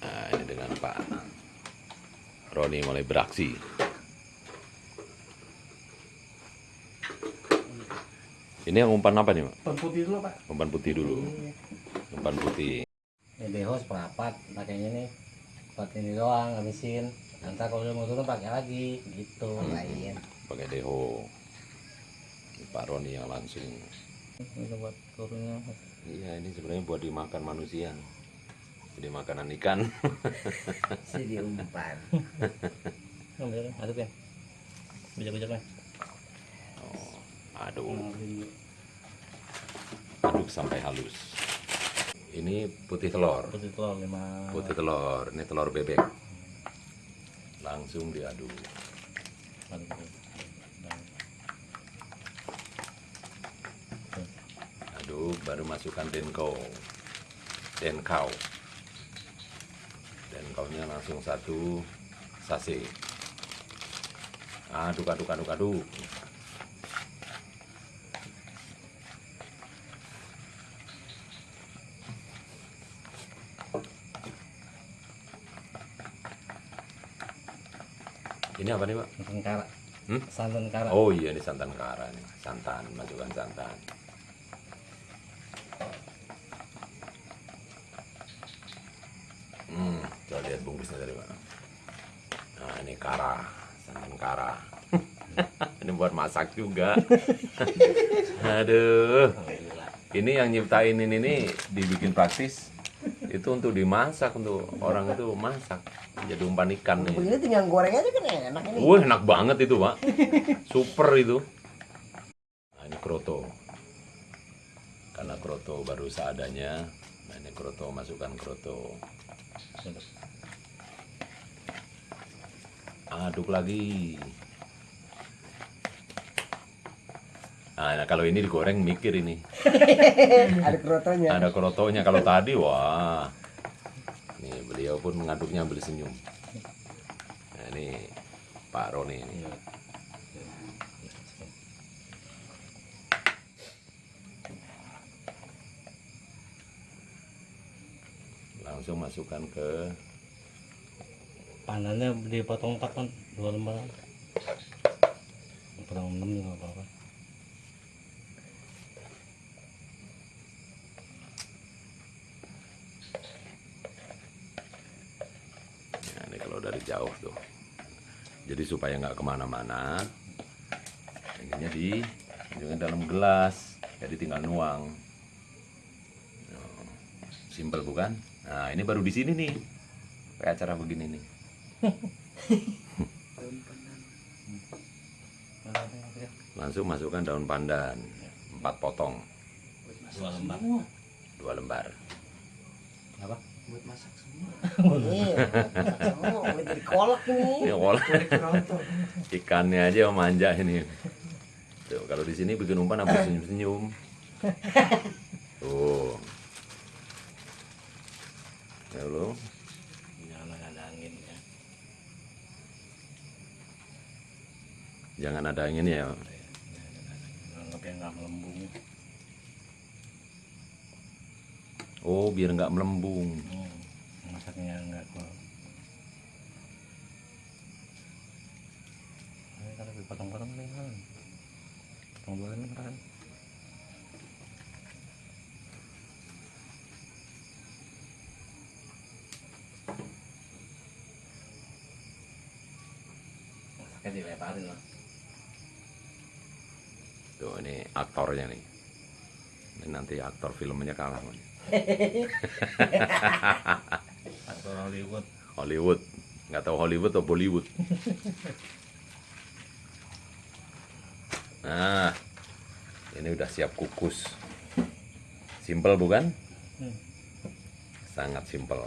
Nah, ini dengan Pak Roni mulai beraksi. Ini yang umpan apa nih, Pak? Umpan putih dulu pak. Umpan putih dulu. Umpan putih. Ini deho seperempat pakainya nih buat ini doang habisin nanti kalau udah mau turun pakai lagi gitu lain Pakai deho. Ini Pak Roni yang langsung. ini buat turunnya Iya, ini sebenarnya buat dimakan manusia. Jadi makanan ikan. si diumpan aduk ya Oh, aduk. Aduk sampai halus. Ini putih telur. putih telur lima Putih telur. Ini telur bebek. Langsung diaduk. Aduk, baru masukkan denko. Denkau. Denkaunya langsung satu sase. Aduk, aduk, aduk, aduk. Ini apa nih, Pak? santan kara Hmm? santan kara Oh iya ini santan kara nih. Santan, masukkan santan. Hmm, coba lihat bungkusnya dari mana. Nah, ini kara, santan kara. ini buat masak juga. Aduh. Ini yang nyiptain ini nih dibikin praktis. Itu untuk dimasak untuk orang itu masak. Jadi umpan ikan nih. begini tinggal goreng aja kan enak ini Wah enak banget itu pak Super itu Nah ini kroto Karena kroto baru seadanya Nah ini kroto masukkan kroto Aduk lagi. Nah, nah, kalau ini digoreng mikir ini. Ada kerotonya Ada krotonya Kalau tadi wah. Nih beliau pun mengaduknya sambil senyum. Nah ini Pak Roni ini. Iya. langsung masukkan ke pandannya dipotong empat kan dua lembar. Potong enam juga apa apa nah, ini kalau dari jauh tuh. Jadi supaya nggak ke mana-mana ininya di dalam gelas. Jadi tinggal nuang. Oh, simpel bukan? Nah ini baru di sini nih. Kayak acara begini nih langsung masukkan daun pandan. Empat potong. Dua lembar. Dua lembar. Apa? Buat masak semua. Iya oh, udah jadi kolak ini. Olah ikannya aja manja ini. Tuh, kalau di sini bikin umpan habis senyum-senyum. Tuh. Ya lo jangan ada angin ya jangan ada ya. Anggap yang nggak melembung. Oh biar nggak melembung. Hmm. masaknya nggak kok Ini kalau dipotong-potong nih kan potong dua lembar kan masaknya dilebarin lah tuh ini aktornya nih. Ini nanti aktor filmnya kalah aktor Hollywood. Hollywood. Nggak tahu Hollywood atau Bollywood. Nah ini udah siap kukus. Simple bukan? Hmm. sangat simple